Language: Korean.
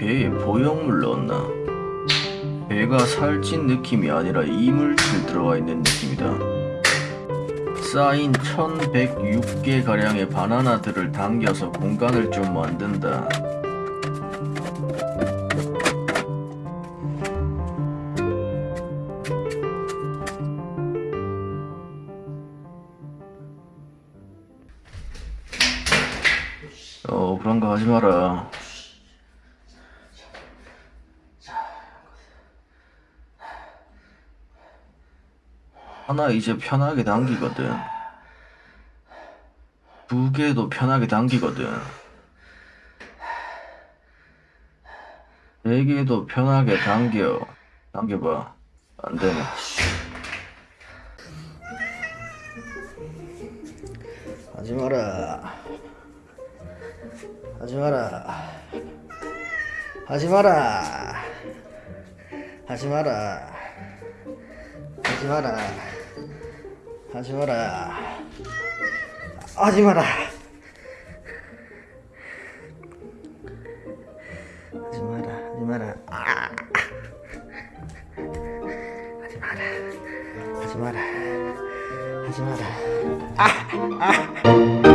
배에 보형물 넣었나? 배가 살찐 느낌이 아니라 이물질 들어가 있는 느낌이다. 쌓인 1106개 가량의 바나나들을 당겨서 공간을 좀 만든다. 어 그런 거 하지 마라. 하나 이제 편하게 당기거든. 두 개도 편하게 당기거든. 네 개도 편하게 당겨. 당겨봐. 안 되네. 하지 마라. 하지 마라. 하지 마라. 하지 마라. 하지 마라. 하지 마라. 하지 마라. 하지 마라. 하지 마라. 아. 하지 마라. 하지 마라. 하지 마라. 아. 아.